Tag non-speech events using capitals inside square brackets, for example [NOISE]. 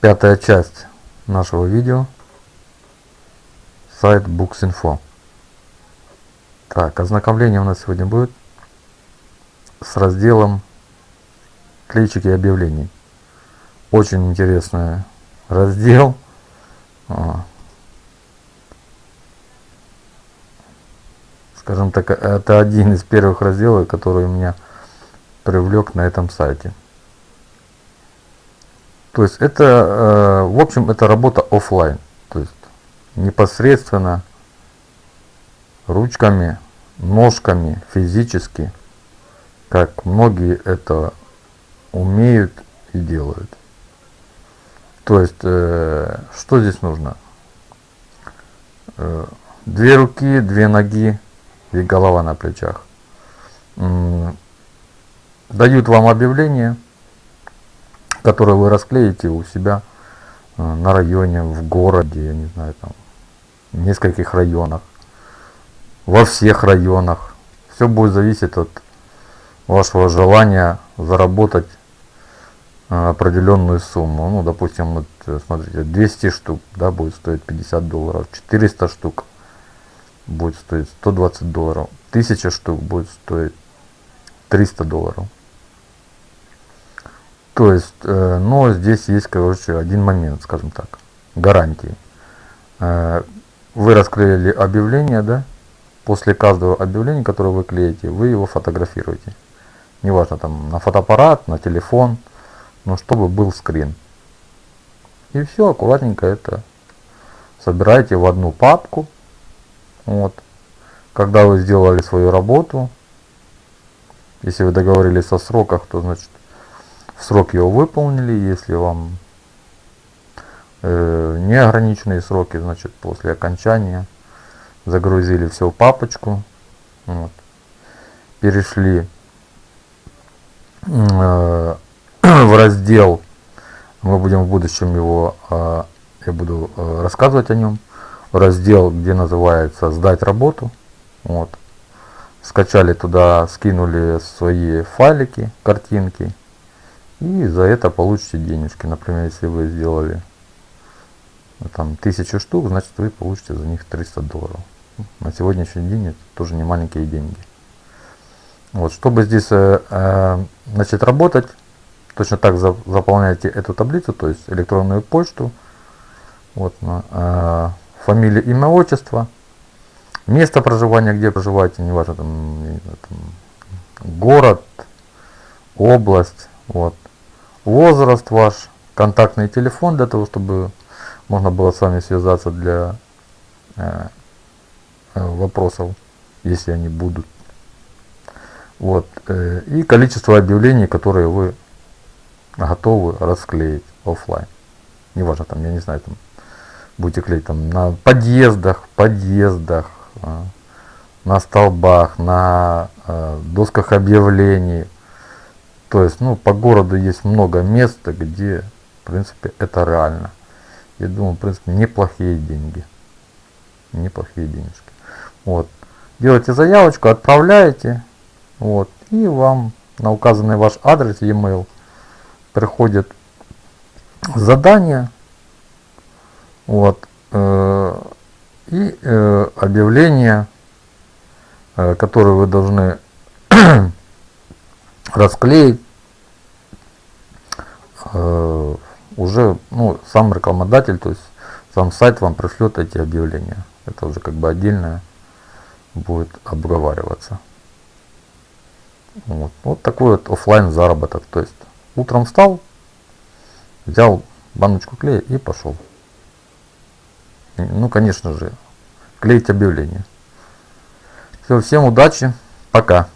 пятая часть нашего видео. Сайт Books.info. Так, ознакомление у нас сегодня будет с разделом клейчики объявлений. Очень интересный раздел. А. Скажем так, это один из первых разделов, который меня привлек на этом сайте. То есть это, э, в общем, это работа офлайн. То есть непосредственно ручками, ножками, физически, как многие это умеют и делают. То есть, э, что здесь нужно? Э, две руки, две ноги и голова на плечах. Дают вам объявление – которые вы расклеите у себя э, на районе, в городе, я не знаю, там, в нескольких районах, во всех районах. Все будет зависеть от вашего желания заработать э, определенную сумму. Ну, допустим, вот, э, смотрите, 200 штук, да, будет стоить 50 долларов, 400 штук будет стоить 120 долларов, 1000 штук будет стоить 300 долларов. То есть, э, но здесь есть, короче, один момент, скажем так, гарантии. Э, вы расклеили объявление, да? После каждого объявления, которое вы клеите, вы его фотографируете. Неважно, там, на фотоаппарат, на телефон, но чтобы был скрин. И все, аккуратненько это собираете в одну папку. Вот. Когда вы сделали свою работу, если вы договорились о сроках, то значит в срок его выполнили, если вам э, неограниченные сроки, значит после окончания загрузили все в папочку, вот, перешли э, [CLEARS THROAT] в раздел, мы будем в будущем его, э, я буду э, рассказывать о нем, раздел, где называется «Сдать работу», вот, скачали туда, скинули свои файлики, картинки, и за это получите денежки. Например, если вы сделали ну, там тысячу штук, значит вы получите за них 300 долларов. На сегодняшний день это тоже не маленькие деньги. Вот, чтобы здесь э, э, начать работать, точно так за, заполняете эту таблицу, то есть электронную почту, вот, э, фамилия, имя, отчество, место проживания, где проживаете, неважно, там, там город, область, вот, возраст ваш, контактный телефон для того, чтобы можно было с вами связаться для э, вопросов, если они будут. Вот. Э, и количество объявлений, которые вы готовы расклеить офлайн. Неважно, там, я не знаю, там будете клеить там на подъездах, подъездах, э, на столбах, на э, досках объявлений, то есть, ну, по городу есть много мест, где, в принципе, это реально. Я думаю, в принципе, неплохие деньги. Неплохие денежки. Вот. Делаете заявочку, отправляете. Вот. И вам на указанный ваш адрес e-mail приходит задание. Вот. Э, и э, объявление, э, которое вы должны расклеить э, уже ну, сам рекламодатель, то есть сам сайт вам пришлет эти объявления. Это уже как бы отдельно будет обговариваться. Вот, вот такой вот офлайн заработок. То есть утром встал, взял баночку клея и пошел. Ну, конечно же, клеить объявление. Все, всем удачи, пока.